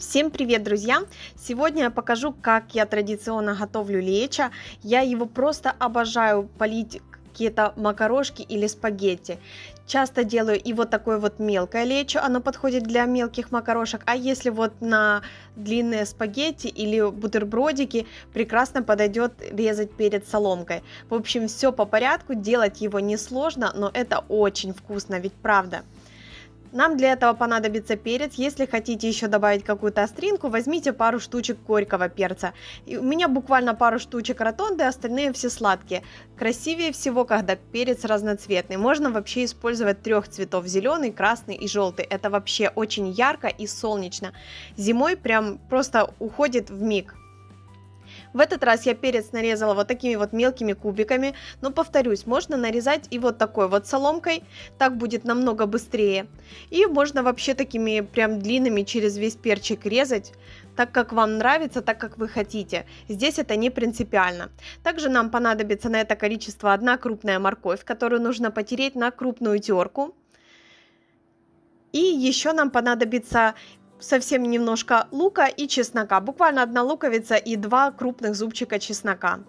Всем привет, друзья! Сегодня я покажу, как я традиционно готовлю лечо. Я его просто обожаю полить какие-то макарошки или спагетти. Часто делаю и вот такое вот мелкое лечо, оно подходит для мелких макарошек, а если вот на длинные спагетти или бутербродики, прекрасно подойдет резать перед соломкой. В общем, все по порядку, делать его несложно, но это очень вкусно, ведь правда. Нам для этого понадобится перец. Если хотите еще добавить какую-то остринку, возьмите пару штучек горького перца. И у меня буквально пару штучек ротонды, остальные все сладкие. Красивее всего, когда перец разноцветный. Можно вообще использовать трех цветов, зеленый, красный и желтый. Это вообще очень ярко и солнечно. Зимой прям просто уходит в миг. В этот раз я перец нарезала вот такими вот мелкими кубиками, но повторюсь, можно нарезать и вот такой вот соломкой, так будет намного быстрее. И можно вообще такими прям длинными через весь перчик резать, так как вам нравится, так как вы хотите. Здесь это не принципиально. Также нам понадобится на это количество одна крупная морковь, которую нужно потереть на крупную терку. И еще нам понадобится совсем немножко лука и чеснока, буквально одна луковица и два крупных зубчика чеснока.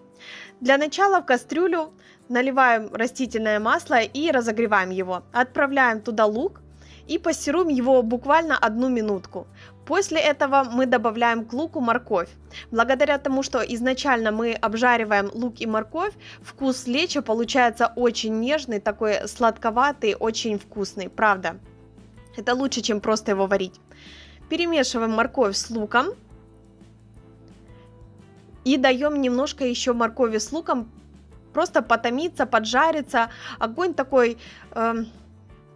Для начала в кастрюлю наливаем растительное масло и разогреваем его. Отправляем туда лук и пассируем его буквально одну минутку. После этого мы добавляем к луку морковь. Благодаря тому, что изначально мы обжариваем лук и морковь, вкус леча получается очень нежный, такой сладковатый, очень вкусный, правда. Это лучше, чем просто его варить. Перемешиваем морковь с луком. И даем немножко еще моркови с луком просто потомиться, поджариться. Огонь такой э,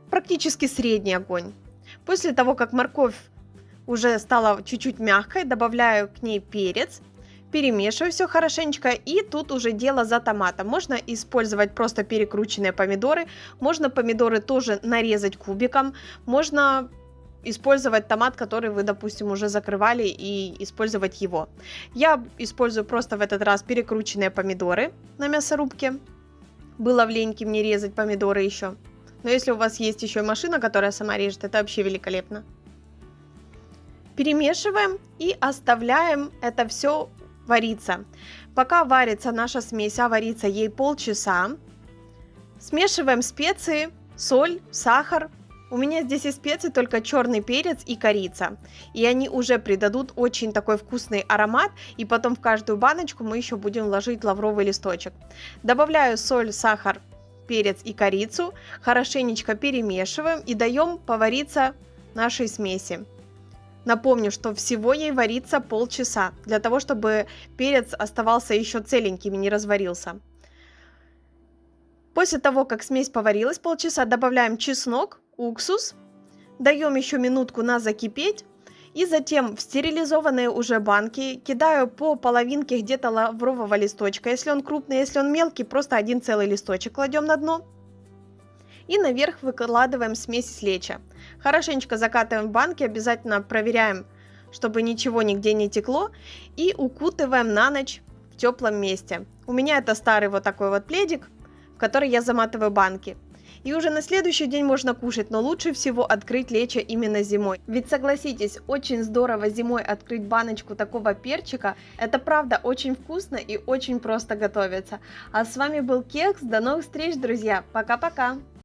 практически средний огонь. После того, как морковь уже стала чуть-чуть мягкой, добавляю к ней перец, перемешиваю все хорошенечко, и тут уже дело за томатом. Можно использовать просто перекрученные помидоры, можно помидоры тоже нарезать кубиком, можно использовать томат, который вы, допустим, уже закрывали и использовать его. Я использую просто в этот раз перекрученные помидоры на мясорубке. Было в леньке мне резать помидоры еще. Но если у вас есть еще машина, которая сама режет, это вообще великолепно. Перемешиваем и оставляем это все вариться. Пока варится наша смесь, а варится ей полчаса, смешиваем специи, соль, сахар, у меня здесь из специй только черный перец и корица. И они уже придадут очень такой вкусный аромат. И потом в каждую баночку мы еще будем ложить лавровый листочек. Добавляю соль, сахар, перец и корицу. Хорошенечко перемешиваем и даем повариться нашей смеси. Напомню, что всего ей варится полчаса, для того, чтобы перец оставался еще целеньким и не разварился. После того, как смесь поварилась полчаса, добавляем чеснок, уксус, даем еще минутку на закипеть, и затем в стерилизованные уже банки кидаю по половинке где-то лаврового листочка. Если он крупный, если он мелкий, просто один целый листочек кладем на дно. И наверх выкладываем смесь леча. Хорошенечко закатываем в банки, обязательно проверяем, чтобы ничего нигде не текло. И укутываем на ночь в теплом месте. У меня это старый вот такой вот пледик, в который я заматываю банки. И уже на следующий день можно кушать, но лучше всего открыть лечо именно зимой. Ведь согласитесь, очень здорово зимой открыть баночку такого перчика. Это правда очень вкусно и очень просто готовится. А с вами был Кекс, до новых встреч, друзья. Пока-пока.